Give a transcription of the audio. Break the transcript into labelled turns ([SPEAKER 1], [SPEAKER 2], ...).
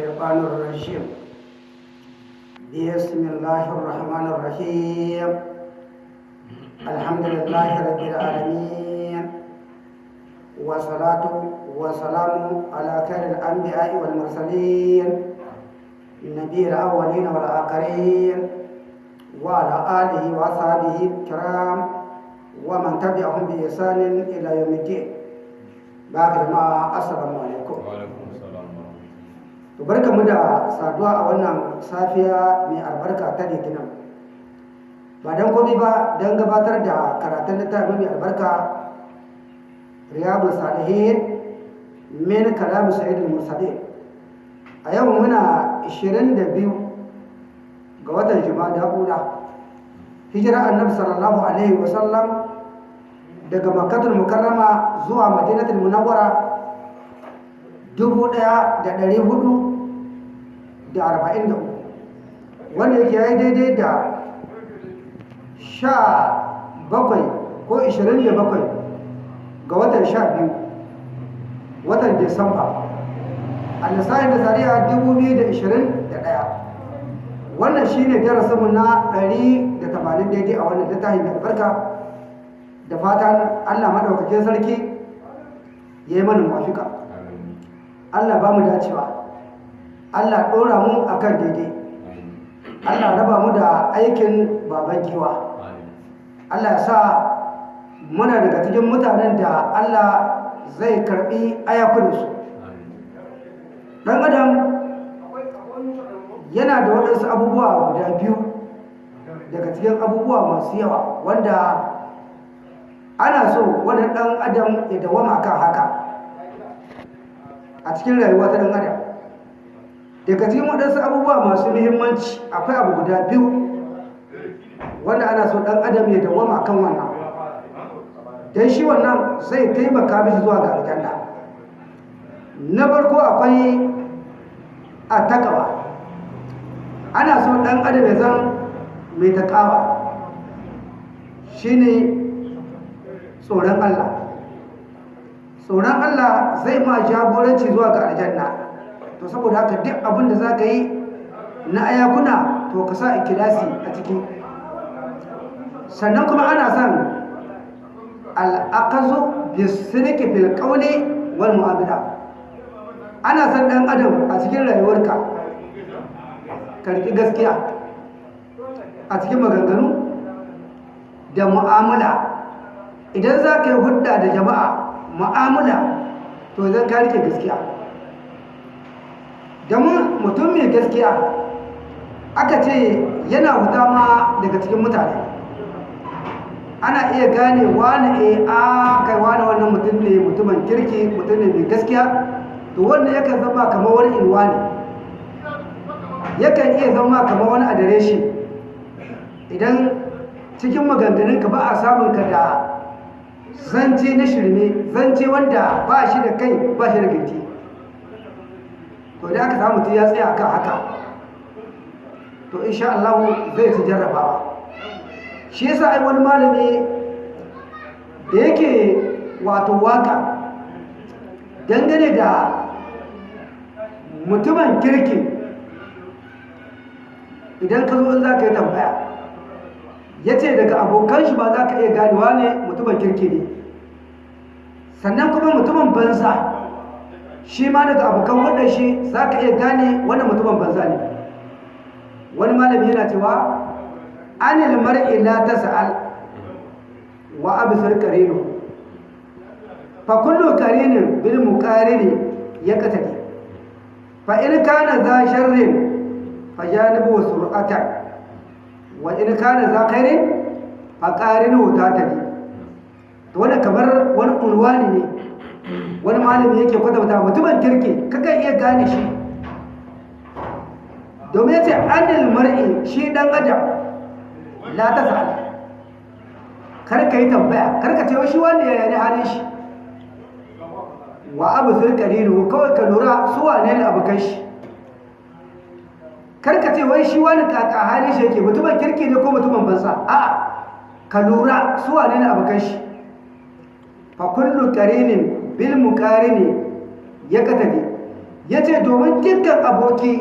[SPEAKER 1] الشيطان الرجيم. بسم الله الرحمن الرحيم. الحمد لله رب العالمين. والصلاة والسلام على خير الأنبياء والمرسلين. نبي الأولين والآخرين. وعلى آله وأصحابه الكرام. ومن تبعهم بإحسان إلى يوم الدين. باقي جماعة السلام عليكم. to barka mu da saduwa a wannan safiya mai albarka ta litinin. Ba don komi ba don gabatar da karatun littafin mai albarka riyadu salihin min kalamu sa'idul mursalin. A yau muna 22 ga watan jima'a hula hijira annabi sallallahu alaihi wasallam daga makkatul mukarrama zuwa madinatul munawwara dubu ɗaya da ɗari huɗu da arba'in da uku. Wanda yake ya yi daidai da sha bakwai ko ishirin da bakwai ga watan sha biyu watan disamba. A lissahin da zariya dubu biyu da ishirin da ɗaya. Wannan shi ne darasinmu na ɗari da tamanin daidai a wannan littafin da albarka. Da fatan allah maɗaukakin sarki ya yi mana mafika Allah ba mu dacewa. Allah ɗora mu a kan daidai. Allah raba mu da aikin baban giwa. Allah ya sa muna daga cikin mutanen da Allah zai karɓi ayakunansu. Ɗan adam yana da waɗansu abubuwa guda biyu daga cikin abubuwa masu yawa wanda ana so wani ɗan adam ya dawama kan haka. A cikin rayuwa ta ɗan daga cikin waɗansu abubuwa masu muhimmanci akwai abu guda biyu wanda ana so ɗan adam ya dawama kan wannan. Don shi wannan zai taimaka mishi zuwa ga aljanna. Na farko akwai a takawa ana so ɗan adam ya zan mai takawa shine tsoron Allah. Tsoron Allah zai ma jagoranci zuwa ga aljanna. To saboda haka duk abin da za ka yi na ayakuna to ka sa ikilasi a ciki. Sannan kuma ana son al'akazu bisirki fil wal mu'amala. Ana son dan adam a cikin rayuwarka ka riƙi gaskiya a cikin maganganu da mu'amala. Idan za ka yi hudda da jama'a mu'amala to zan ka riƙe gaskiya. Domin mutum mai gaskiya aka ce yana huta ma daga cikin mutane. Ana iya gane wani a a kai wani wannan mutum ne mutumin kirki mutum ne mai gaskiya. To wanda yakan zama kamar wani inuwa ne. Yakan iya zama kamar wani adireshi. Idan cikin maganganunka ba a samun ka da zance na shirme zance wanda ba shi da kai ba shi da ginti to da aka samu ya tsaya kan haka to insha Allah zai ci jarrabawa. Shi yasa ai wani malami da yake wato waƙa dangane da mutumin kirki idan ka zo in za ka yi tambaya ya ce daga abokan shi ba za ka iya ganewa ne mutumin kirki ne. Sannan kuma mutumin banza shi ma daga abokan wadda shi za ka iya gane wannan mutumin banza ne. Wani malami yana cewa anil mar'i la tas'al wa absir qarinu fa kullu qarinin bil muqarini yaqtadi fa in kana za sharrin fa janibu sur'atan. Wa in kana za khairin fa qarinu tatadi to wannan kamar wani unwani ne. Wani malami yake kwatanta mutumin kirki kakan iya gane shi. Domin ya ce anil mar'i shi dan adam la tasal kar ka yi tambaya kar ka ce shi wanda ya ne halin shi? Wa abu zurkariru kawai ka lura su wane ne abokan shi. Kar ka ce wai shi wani kaka hali shi yake mutumin kirki ne ko mutumin banza? A'a ka lura su wane ne abokan shi? Fa kullu qarinin bil muqarini ya katabi ya ce domin dukkan aboki